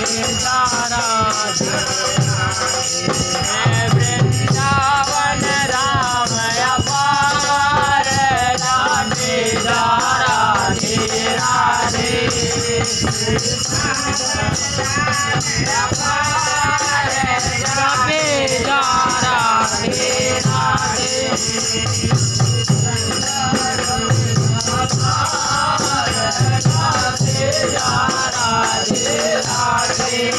तारावण रामयाा रा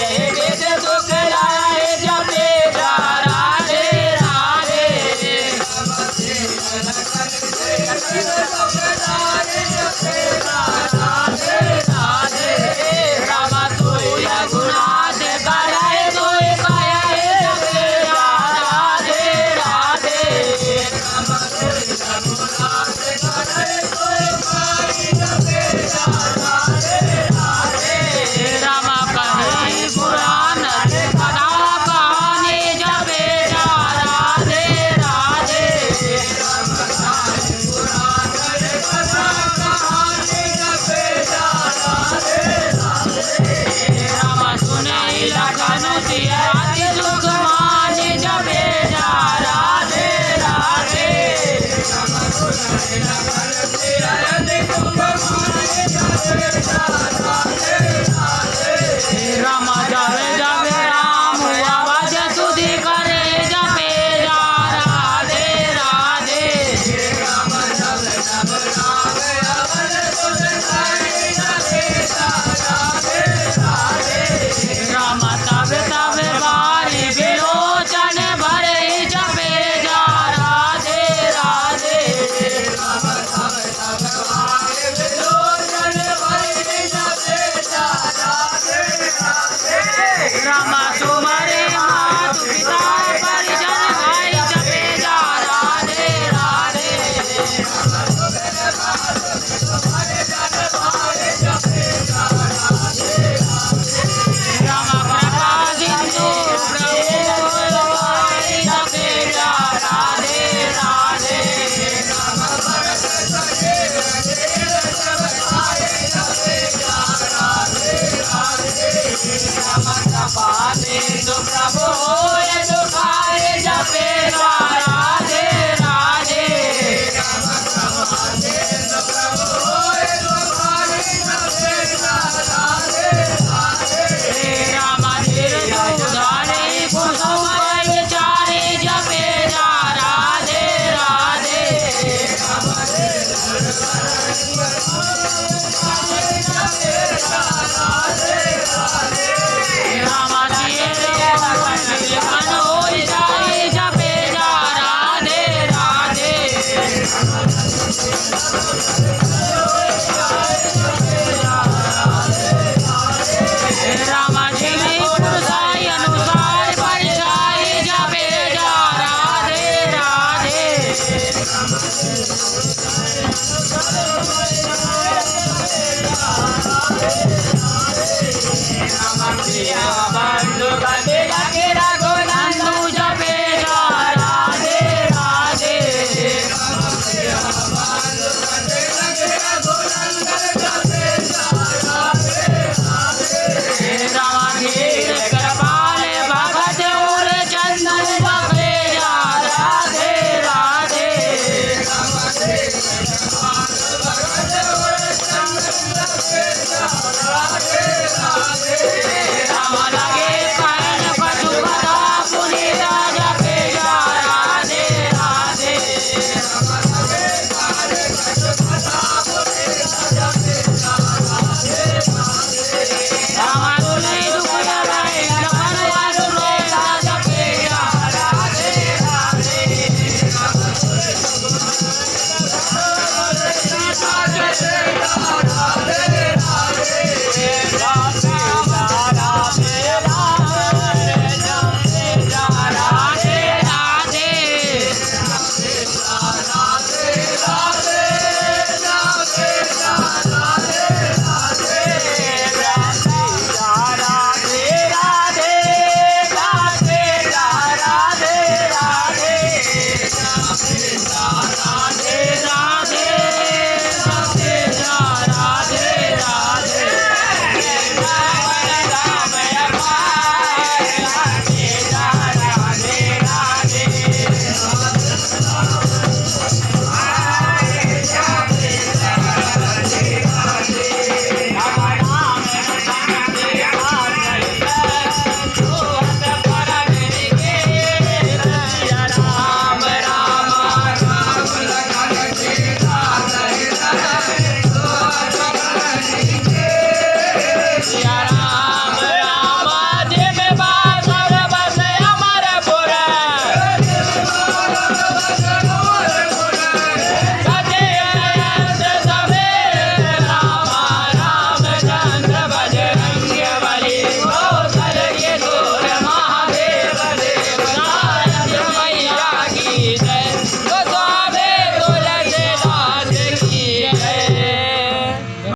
Yeah. Bye. Isso pra você.